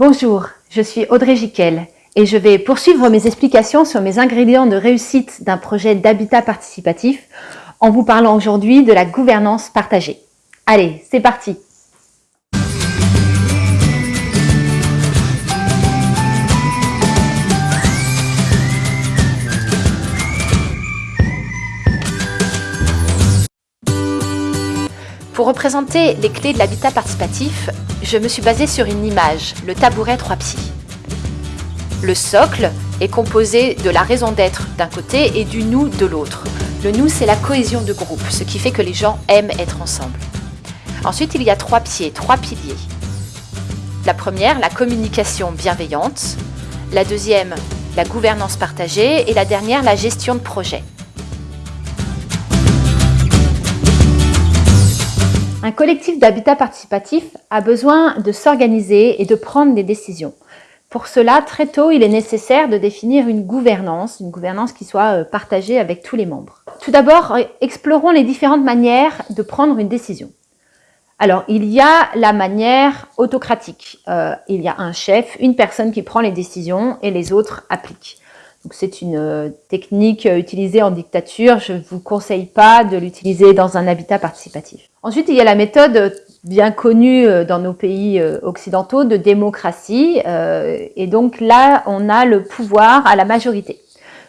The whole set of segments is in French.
Bonjour, je suis Audrey Jiquel et je vais poursuivre mes explications sur mes ingrédients de réussite d'un projet d'habitat participatif en vous parlant aujourd'hui de la gouvernance partagée. Allez, c'est parti Pour représenter les clés de l'habitat participatif, je me suis basée sur une image, le tabouret 3 pieds. Le socle est composé de la raison d'être d'un côté et du nous de l'autre. Le nous, c'est la cohésion de groupe, ce qui fait que les gens aiment être ensemble. Ensuite, il y a trois pieds, trois piliers. La première, la communication bienveillante. La deuxième, la gouvernance partagée. Et la dernière, la gestion de projet. Un collectif d'habitat participatif a besoin de s'organiser et de prendre des décisions. Pour cela, très tôt, il est nécessaire de définir une gouvernance, une gouvernance qui soit euh, partagée avec tous les membres. Tout d'abord, euh, explorons les différentes manières de prendre une décision. Alors, il y a la manière autocratique. Euh, il y a un chef, une personne qui prend les décisions et les autres appliquent. C'est une technique utilisée en dictature. Je ne vous conseille pas de l'utiliser dans un habitat participatif. Ensuite, il y a la méthode bien connue euh, dans nos pays euh, occidentaux de démocratie. Euh, et donc là, on a le pouvoir à la majorité.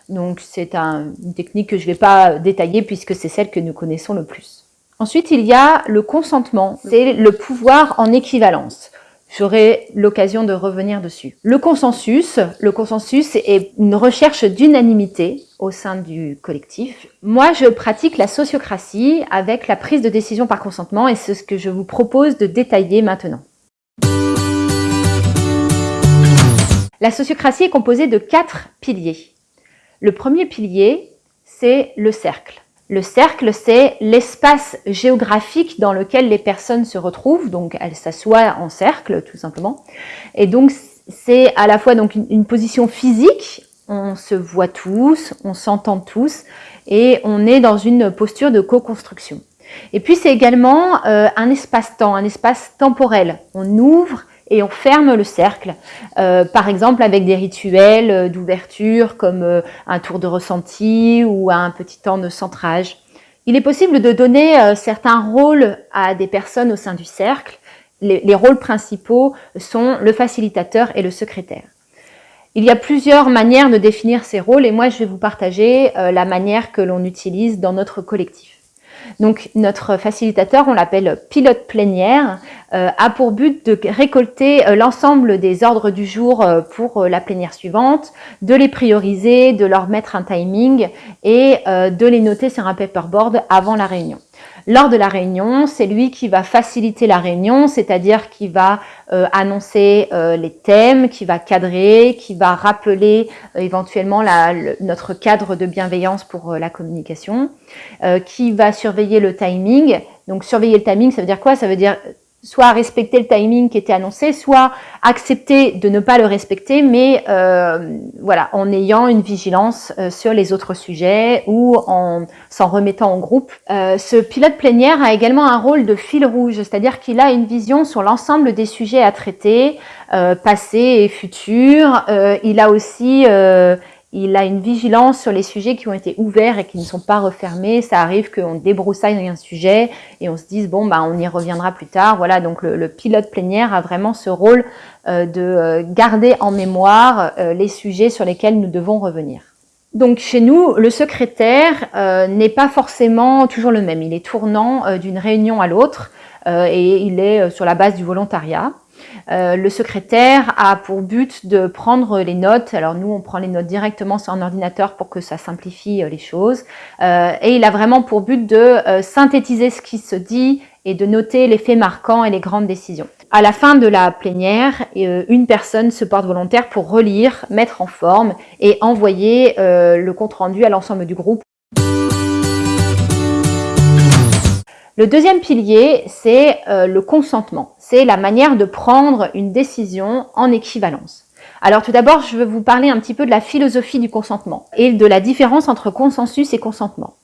Donc c'est une technique que je ne vais pas détailler puisque c'est celle que nous connaissons le plus. Ensuite, il y a le consentement. C'est le pouvoir en équivalence. J'aurai l'occasion de revenir dessus. Le consensus, le consensus est une recherche d'unanimité au sein du collectif. Moi, je pratique la sociocratie avec la prise de décision par consentement et c'est ce que je vous propose de détailler maintenant. La sociocratie est composée de quatre piliers. Le premier pilier, c'est le cercle. Le cercle, c'est l'espace géographique dans lequel les personnes se retrouvent, donc elles s'assoient en cercle, tout simplement. Et donc, c'est à la fois donc une, position physique, on se voit tous, on s'entend tous, et on est dans une posture de co-construction. Et puis, c'est également euh, un espace-temps, un espace temporel. On ouvre et on ferme le cercle, euh, par exemple avec des rituels euh, d'ouverture comme euh, un tour de ressenti ou un petit temps de centrage. Il est possible de donner certains rôles à des personnes au sein du cercle. Les, rôles principaux sont le facilitateur et le secrétaire. Il y a plusieurs manières de définir ces rôles et moi je vais vous partager la manière que l'on utilise dans notre collectif. Donc notre facilitateur, on l'appelle pilote plénière, euh, a pour but de récolter euh, l'ensemble des ordres du jour euh, pour la plénière suivante, de les prioriser, de leur mettre un timing et de les noter sur un paperboard avant la réunion. Lors de la réunion, c'est lui qui va faciliter la réunion, c'est-à-dire qui va euh, annoncer euh, les thèmes, qui va cadrer, qui va rappeler euh, éventuellement notre cadre de bienveillance pour la communication, qui va surveiller le timing. Donc surveiller le timing, ça veut dire quoi? Ça veut dire soit respecter le timing qui était annoncé, soit accepter de ne pas le respecter, mais euh, voilà, en ayant une vigilance euh, sur les autres sujets ou en s'en remettant en groupe. Euh, ce pilote plénière a également un rôle de fil rouge, c'est-à-dire qu'il a une vision sur l'ensemble des sujets à traiter, passés et futurs. il a aussi il a une vigilance sur les sujets qui ont été ouverts et qui ne sont pas refermés. Ça arrive qu'on débroussaille un sujet et on se dise bon bah on y reviendra plus tard. Voilà donc le, pilote plénière a vraiment ce rôle euh, de euh, garder en mémoire euh, les sujets sur lesquels nous devons revenir. Donc chez nous, le secrétaire n'est pas forcément toujours le même. Il est tournant d'une réunion à l'autre et il est sur la base du volontariat. Euh, le secrétaire a pour but de prendre les notes. Alors nous, on prend les notes directement sur un ordinateur pour que ça simplifie euh, les choses. Euh, et il a vraiment pour but de synthétiser ce qui se dit et de noter les faits marquants et les grandes décisions. À la fin de la plénière, une personne se porte volontaire pour relire, mettre en forme et envoyer le compte-rendu à l'ensemble du groupe Le deuxième pilier, c'est euh, le consentement. C'est la manière de prendre une décision en équivalence. Alors tout d'abord, je veux vous parler un petit peu de la philosophie du consentement et de la différence entre consensus et consentement.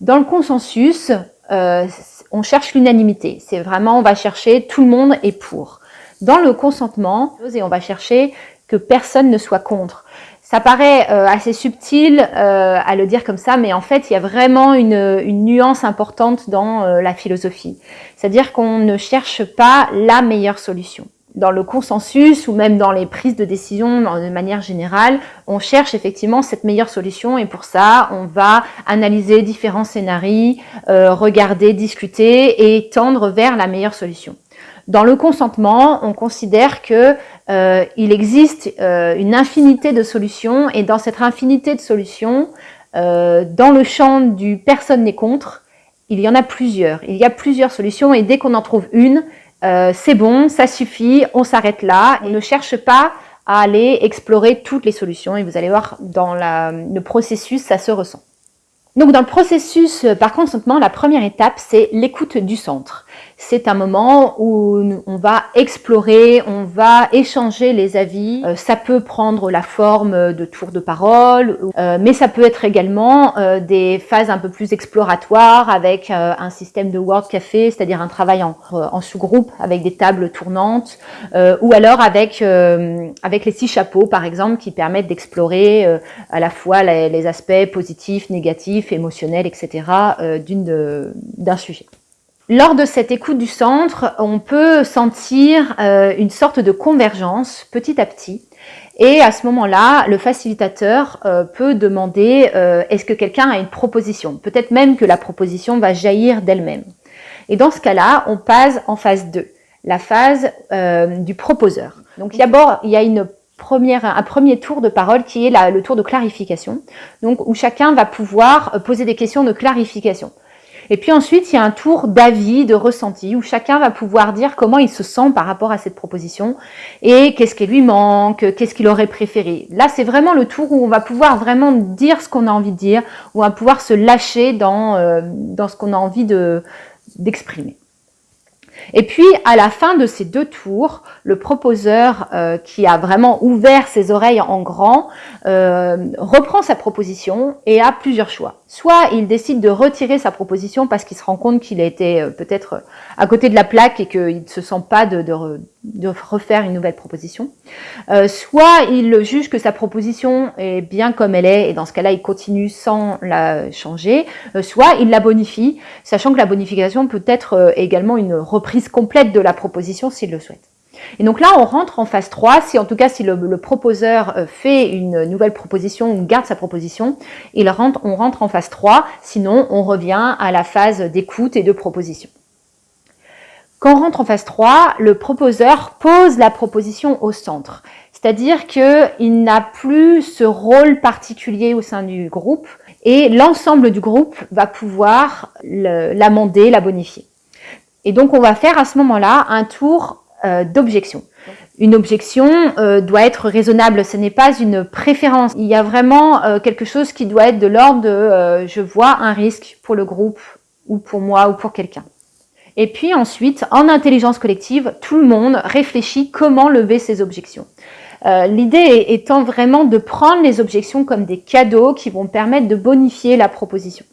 Dans le consensus, euh, on cherche l'unanimité. C'est vraiment, on va chercher tout le monde est pour. Dans le consentement, on va chercher que personne ne soit contre. Ça paraît euh, assez subtil euh, à le dire comme ça, mais en fait, il y a vraiment une, nuance importante dans euh, la philosophie. C'est-à-dire qu'on ne cherche pas la meilleure solution. Dans le consensus ou même dans les prises de décision de manière générale, on cherche effectivement cette meilleure solution et pour ça, on va analyser différents scénarios, regarder, discuter et tendre vers la meilleure solution. Dans le consentement, on considère que euh, il existe euh, une infinité de solutions et dans cette infinité de solutions, euh, dans le champ du personne n'est contre, il y en a plusieurs. Il y a plusieurs solutions et dès qu'on en trouve une, c'est bon, ça suffit, on s'arrête là. On ne cherche pas à aller explorer toutes les solutions et vous allez voir dans le processus, ça se ressent. Donc dans le processus par consentement, la première étape, c'est l'écoute du centre c'est un moment où on va explorer, on va échanger les avis. Euh, ça peut prendre la forme de tours de parole, euh, mais ça peut être également euh, des phases un peu plus exploratoires avec un système de Word Café, c'est-à-dire un travail en, sous-groupe avec des tables tournantes, ou alors avec, avec les six chapeaux, par exemple, qui permettent d'explorer à la fois les, les, aspects positifs, négatifs, émotionnels, etc. d'un sujet. Lors de cette écoute du centre, on peut sentir euh, une sorte de convergence petit à petit. Et à ce moment-là, le facilitateur euh, peut demander euh, est-ce que quelqu'un a une proposition? Peut-être même que la proposition va jaillir d'elle-même. Et dans ce cas-là, on passe en phase 2, la phase du proposeur. Donc d'abord, il y a une un premier tour de parole qui est le tour de clarification, donc où chacun va pouvoir poser des questions de clarification. Et puis ensuite, il y a un tour d'avis, de ressenti, où chacun va pouvoir dire comment il se sent par rapport à cette proposition et qu'est-ce qui lui manque, qu'est-ce qu'il aurait préféré. Là, c'est vraiment le tour où on va pouvoir vraiment dire ce qu'on a envie de dire, où on va pouvoir se lâcher dans, euh, dans ce qu'on a envie d'exprimer. Et puis, à la fin de ces deux tours, le proposeur euh, qui a vraiment ouvert ses oreilles en grand euh, reprend sa proposition et a plusieurs choix. Soit il décide de retirer sa proposition parce qu'il se rend compte qu'il a été euh, peut-être à côté de la plaque et qu'il ne se sent pas de, de, refaire une nouvelle proposition. soit il juge que sa proposition est bien comme elle est et dans ce cas-là, il continue sans la changer. soit il la bonifie, sachant que la bonification peut être également une reprise complète de la proposition s'il le souhaite. Et donc là, on rentre en phase 3, si en tout cas si le, proposeur euh, fait une nouvelle proposition ou garde sa proposition, on rentre en phase 3, sinon on revient à la phase d'écoute et de proposition. Quand on rentre en phase 3, le proposeur pose la proposition au centre. C'est-à-dire qu'il n'a plus ce rôle particulier au sein du groupe et l'ensemble du groupe va pouvoir l'amender, la bonifier. Et donc, on va faire à ce moment-là un tour euh, d'objection. Une objection euh, doit être raisonnable, ce n'est pas une préférence. Il y a vraiment euh, quelque chose qui doit être de l'ordre de je vois un risque pour le groupe ou pour moi ou pour quelqu'un. Et puis ensuite, en intelligence collective, tout le monde réfléchit comment lever ses objections. L'idée étant vraiment de prendre les objections comme des cadeaux qui vont permettre de bonifier la proposition.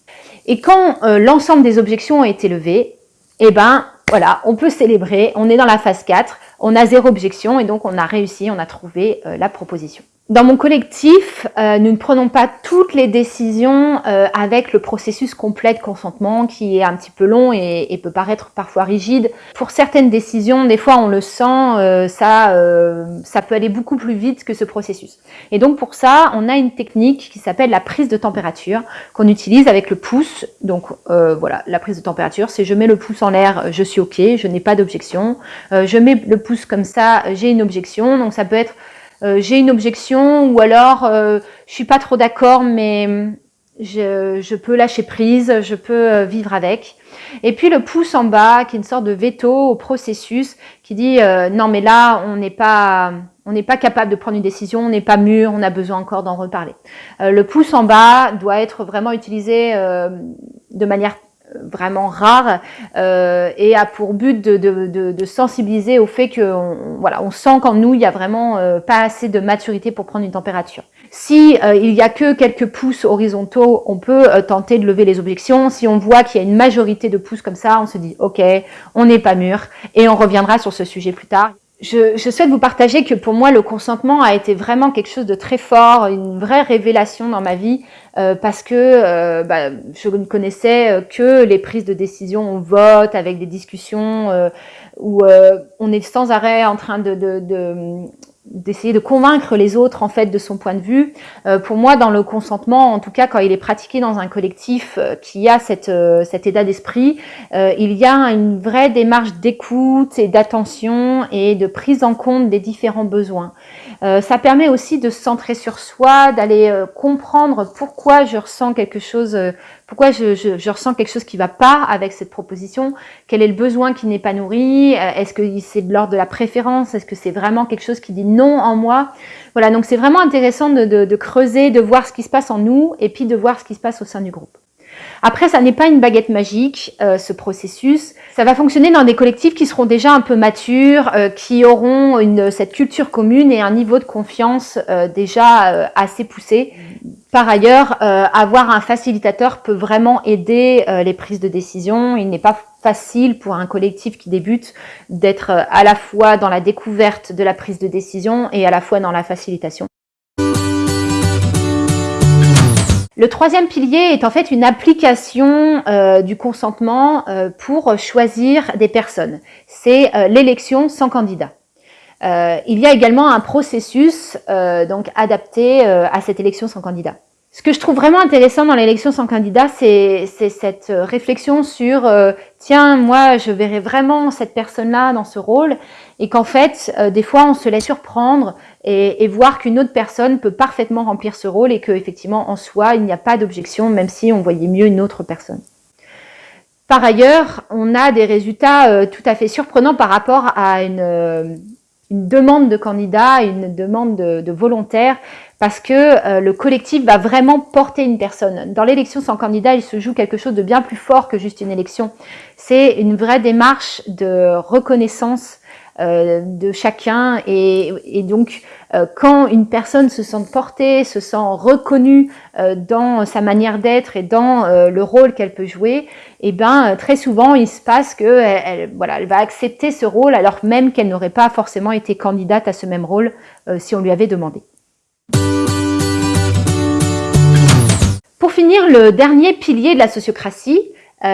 Et quand l'ensemble des objections ont été levées, eh ben voilà, on peut célébrer, on est dans la phase 4, on a zéro objection et donc on a réussi, on a trouvé euh, la proposition. Dans mon collectif, euh, nous ne prenons pas toutes les décisions euh, avec le processus complet de consentement qui est un petit peu long et, peut paraître parfois rigide. Pour certaines décisions, des fois on le sent, euh, ça, ça peut aller beaucoup plus vite que ce processus. Et donc pour ça, on a une technique qui s'appelle la prise de température qu'on utilise avec le pouce. Donc voilà, la prise de température, c'est je mets le pouce en l'air, je suis ok, je n'ai pas d'objection. je mets le pouce comme ça, j'ai une objection. Donc ça peut être euh, j'ai une objection ou alors euh, je suis pas trop d'accord mais je, je, peux lâcher prise, je peux euh, vivre avec. Et puis le pouce en bas qui est une sorte de veto au processus qui dit euh, non mais là on n'est pas on n'est pas capable de prendre une décision, on n'est pas mûr, on a besoin encore d'en reparler. le pouce en bas doit être vraiment utilisé de manière vraiment rare euh, et a pour but de, de, de, sensibiliser au fait que on, voilà, on sent qu'en nous, il y a vraiment euh, pas assez de maturité pour prendre une température. Si euh, il y a que quelques pouces horizontaux, on peut euh, tenter de lever les objections. Si on voit qu'il y a une majorité de pouces comme ça, on se dit « Ok, on n'est pas mûr » et on reviendra sur ce sujet plus tard. Je, souhaite vous partager que pour moi, le consentement a été vraiment quelque chose de très fort, une vraie révélation dans ma vie, euh, parce que euh, bah, je ne connaissais que les prises de décision, on vote avec des discussions euh, où on est sans arrêt en train de, d'essayer de convaincre les autres en fait de son point de vue. Euh, pour moi, dans le consentement, en tout cas quand il est pratiqué dans un collectif euh, qui a cette, euh, cet état d'esprit, il y a une vraie démarche d'écoute et d'attention et de prise en compte des différents besoins. ça permet aussi de se centrer sur soi, d'aller comprendre pourquoi je ressens quelque chose pourquoi je, je, ressens quelque chose qui va pas avec cette proposition? Quel est le besoin qui n'est pas nourri? Euh, Est-ce que c'est de l'ordre de la préférence? Est-ce que c'est vraiment quelque chose qui dit non en moi? Voilà, donc c'est vraiment intéressant de, de, de, creuser, de voir ce qui se passe en nous et puis de voir ce qui se passe au sein du groupe. Après, ça n'est pas une baguette magique, euh, ce processus. Ça va fonctionner dans des collectifs qui seront déjà un peu matures, euh, qui auront une, cette culture commune et un niveau de confiance euh, déjà assez poussé. Par ailleurs, avoir un facilitateur peut vraiment aider les prises de décision. Il n'est pas facile pour un collectif qui débute d'être à la fois dans la découverte de la prise de décision et à la fois dans la facilitation. Le troisième pilier est en fait une application euh, du consentement euh, pour choisir des personnes. C'est euh, l'élection sans candidat. il y a également un processus donc adapté à cette élection sans candidat. Ce que je trouve vraiment intéressant dans l'élection sans candidat, c'est cette réflexion sur tiens, moi, je verrais vraiment cette personne-là dans ce rôle, et qu'en fait, des fois, on se laisse surprendre et, voir qu'une autre personne peut parfaitement remplir ce rôle et qu'effectivement, en soi, il n'y a pas d'objection, même si on voyait mieux une autre personne. Par ailleurs, on a des résultats euh, tout à fait surprenants par rapport à une, euh, demande de candidat, une demande de, volontaire, parce que euh, le collectif va vraiment porter une personne. Dans l'élection sans candidat, il se joue quelque chose de bien plus fort que juste une élection. C'est une vraie démarche de reconnaissance euh, de chacun et, donc euh, quand une personne se sent portée, se sent reconnue dans sa manière d'être et dans le rôle qu'elle peut jouer, et eh ben très souvent il se passe que elle, voilà, elle va accepter ce rôle alors même qu'elle n'aurait pas forcément été candidate à ce même rôle si on lui avait demandé. Pour finir, le dernier pilier de la sociocratie,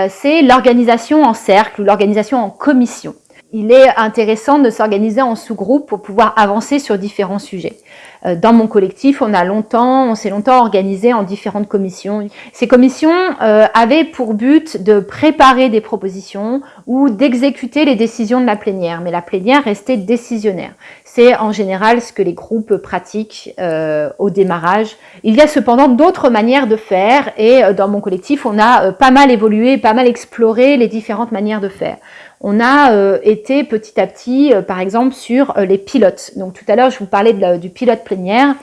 c'est l'organisation en cercle ou l'organisation en commission il est intéressant de s'organiser en sous-groupe pour pouvoir avancer sur différents sujets. Euh, dans mon collectif, on a longtemps, on s'est longtemps organisé en différentes commissions. Ces commissions euh, avaient pour but de préparer des propositions ou d'exécuter les décisions de la plénière, mais la plénière restait décisionnaire. C'est en général ce que les groupes pratiquent euh, au démarrage. Il y a cependant d'autres manières de faire et dans mon collectif, on a pas mal évolué, pas mal exploré les différentes manières de faire on a euh, été petit à petit, euh, par exemple, sur euh, les pilotes. Donc tout à l'heure, je vous parlais du pilote plénière,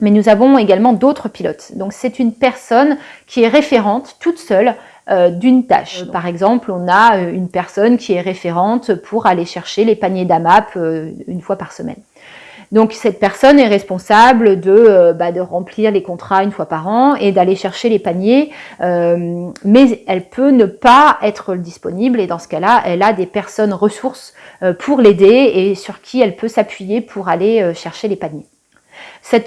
mais nous avons également d'autres pilotes. Donc c'est une personne qui est référente toute seule d'une tâche. Par exemple, on a une personne qui est référente pour aller chercher les paniers d'AMAP une fois par semaine. Donc cette personne est responsable de, euh, bah, de remplir les contrats une fois par an et d'aller chercher les paniers, euh, mais elle peut ne pas être disponible et dans ce cas-là, elle a des personnes ressources euh, pour l'aider et sur qui elle peut s'appuyer pour aller chercher les paniers.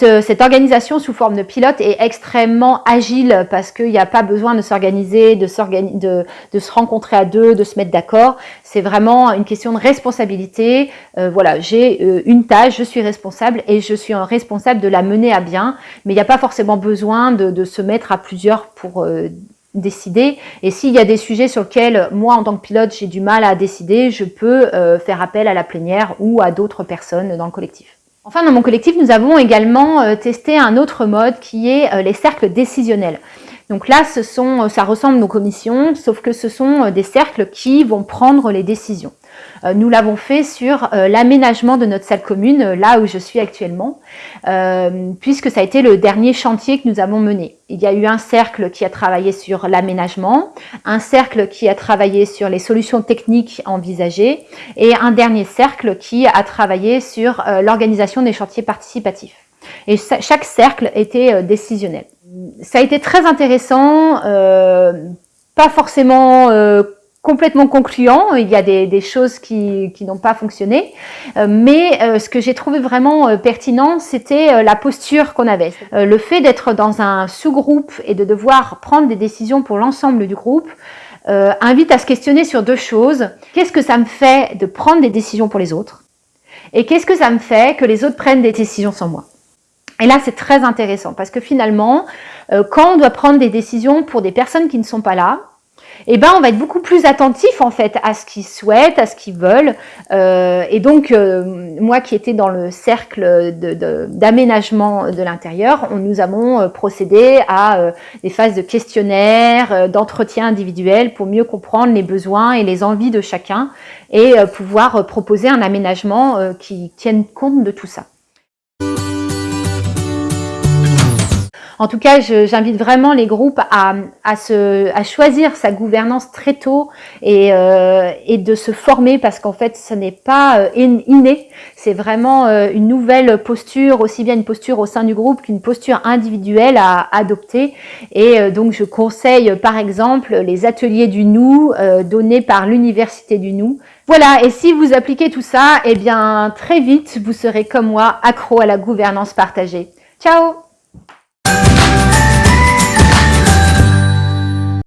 Euh, cette, organisation sous forme de pilote est extrêmement agile parce qu'il n'y a pas besoin de s'organiser, de, se rencontrer à deux, de se mettre d'accord. C'est vraiment une question de responsabilité. Euh, voilà, j'ai euh, une tâche, je suis responsable et je suis responsable de la mener à bien. Mais il n'y a pas forcément besoin de, se mettre à plusieurs pour décider. Et s'il y a des sujets sur lesquels moi, en tant que pilote, j'ai du mal à décider, je peux faire appel à la plénière ou à d'autres personnes dans le collectif. Enfin, dans mon collectif, nous avons également euh, testé un autre mode qui est euh, les cercles décisionnels. Donc là, ce sont, euh, ça ressemble nos commissions, sauf que ce sont des cercles qui vont prendre les décisions. Euh, nous l'avons fait sur euh, l'aménagement de notre salle commune, euh, là où je suis actuellement, puisque ça a été le dernier chantier que nous avons mené. Il y a eu un cercle qui a travaillé sur l'aménagement, un cercle qui a travaillé sur les solutions techniques envisagées et un dernier cercle qui a travaillé sur l'organisation des chantiers participatifs. Et chaque cercle était décisionnel. Ça a été très intéressant, pas forcément complètement concluant. Il y a des, choses qui, n'ont pas fonctionné. Euh, mais euh, ce que j'ai trouvé vraiment euh, pertinent, c'était la posture qu'on avait. le fait d'être dans un sous-groupe et de devoir prendre des décisions pour l'ensemble du groupe invite à se questionner sur deux choses. Qu'est-ce que ça me fait de prendre des décisions pour les autres? Et qu'est-ce que ça me fait que les autres prennent des décisions sans moi? Et là, c'est très intéressant parce que finalement, quand on doit prendre des décisions pour des personnes qui ne sont pas là, eh ben, on va être beaucoup plus attentif en fait à ce qu'ils souhaitent, à ce qu'ils veulent. Euh, et donc, euh, moi qui étais dans le cercle d'aménagement de, l'intérieur, nous avons euh, procédé à des phases de questionnaire, d'entretien individuel pour mieux comprendre les besoins et les envies de chacun et pouvoir proposer un aménagement qui tienne compte de tout ça. En tout cas, j'invite vraiment les groupes à, choisir sa gouvernance très tôt et, euh, et de se former parce qu'en fait, ce n'est pas euh, inné, c'est vraiment euh, une nouvelle posture, aussi bien une posture au sein du groupe qu'une posture individuelle à adopter. Et donc, je conseille par exemple les ateliers du nous donnés par l'Université du nous. Voilà, et si vous appliquez tout ça, eh bien très vite, vous serez comme moi accro à la gouvernance partagée. Ciao